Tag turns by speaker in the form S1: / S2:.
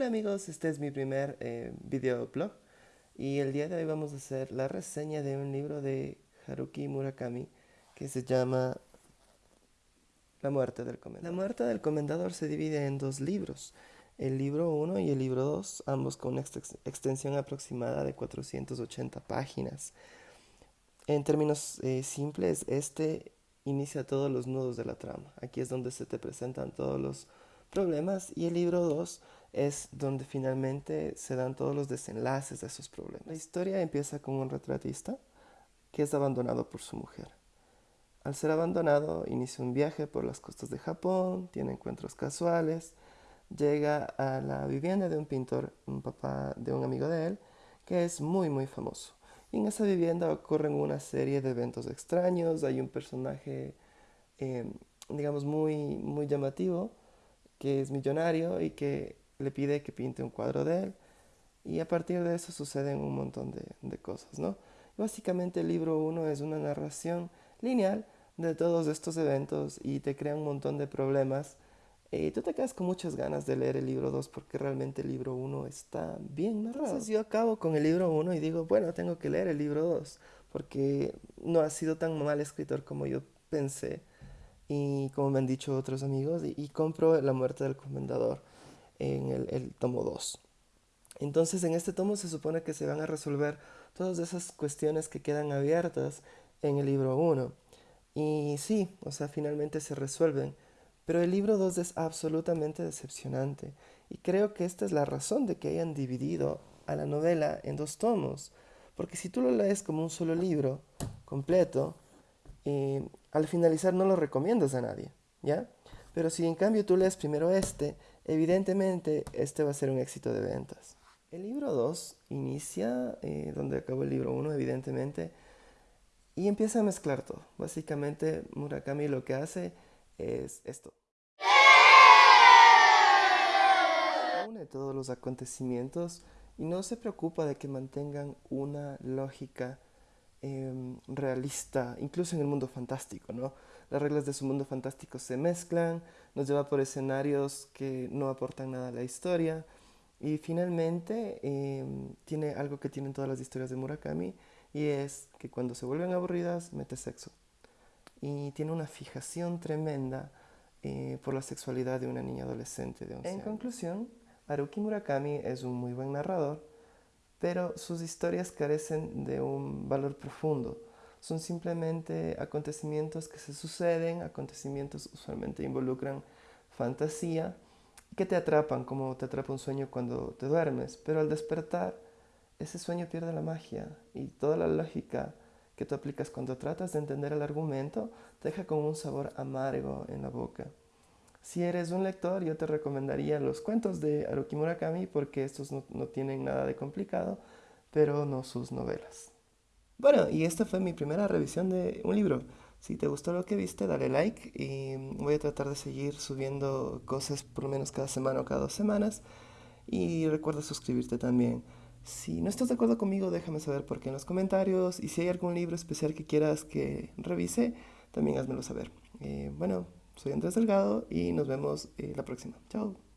S1: Hola amigos, este es mi primer eh, videoblog y el día de hoy vamos a hacer la reseña de un libro de Haruki Murakami que se llama La muerte del comendador. La muerte del comendador se divide en dos libros, el libro 1 y el libro 2, ambos con una extensión aproximada de 480 páginas. En términos eh, simples, este inicia todos los nudos de la trama. Aquí es donde se te presentan todos los problemas y el libro 2 es donde finalmente se dan todos los desenlaces de esos problemas. La historia empieza con un retratista que es abandonado por su mujer. Al ser abandonado, inicia un viaje por las costas de Japón, tiene encuentros casuales, llega a la vivienda de un pintor, un papá de un amigo de él, que es muy muy famoso. Y en esa vivienda ocurren una serie de eventos extraños, hay un personaje, eh, digamos, muy, muy llamativo, que es millonario y que le pide que pinte un cuadro de él. Y a partir de eso suceden un montón de, cosas, ¿no? Básicamente el libro 1 es una narración lineal de todos estos eventos y te crea un montón de problemas. Y tú te quedas con muchas ganas de leer el libro 2 porque realmente el libro 1 está bien narrado. Entonces yo acabo con el libro 1 y digo, bueno, tengo que leer el libro 2 porque no ha sido tan mal escritor como yo pensé y como me han dicho otros amigos, y, compro La muerte del comendador en el, tomo 2. Entonces en este tomo se supone que se van a resolver todas esas cuestiones que quedan abiertas en el libro 1. Y sí, o sea, finalmente se resuelven. Pero el libro 2 es absolutamente decepcionante. Y creo que esta es la razón de que hayan dividido a la novela en dos tomos. Porque si tú lo lees como un solo libro completo, eh, al finalizar no lo recomiendas a nadie, ¿ya? Pero si en cambio tú lees primero este, evidentemente este va a ser un éxito de ventas. El libro 2 inicia eh, donde acabó el libro 1, evidentemente, y empieza a mezclar todo. Básicamente Murakami lo que hace es esto. Une todos los acontecimientos y no se preocupa de que mantengan una lógica Em, realista, incluso en el mundo fantástico, ¿no? Las reglas de su mundo fantástico se mezclan, nos lleva por escenarios que no aportan nada a la historia y finalmente em, tiene algo que tienen todas las historias de Murakami y es que cuando se vuelven aburridas mete sexo y tiene una fijación tremenda eh, por la sexualidad de una niña adolescente de 11 En conclusión, Haruki Murakami es un muy buen narrador pero sus historias carecen de un valor profundo. Son simplemente acontecimientos que se suceden, acontecimientos usualmente involucran fantasía, que te atrapan como te atrapa un sueño cuando te duermes, pero al despertar ese sueño pierde la magia y toda la lógica que tú aplicas cuando tratas de entender el argumento te deja con un sabor amargo en la boca. Si eres un lector, yo te recomendaría los cuentos de Haruki Murakami porque estos no, tienen nada de complicado, pero no sus novelas. Bueno, y esta fue mi primera revisión de un libro. Si te gustó lo que viste, dale like y voy a tratar de seguir subiendo cosas por lo menos cada semana o cada dos semanas. Y recuerda suscribirte también. Si no estás de acuerdo conmigo, déjame saber por qué en los comentarios. Y si hay algún libro especial que quieras que revise, también házmelo saber. Eh, bueno, soy Andrés Delgado y nos vemos eh, la próxima. Chao.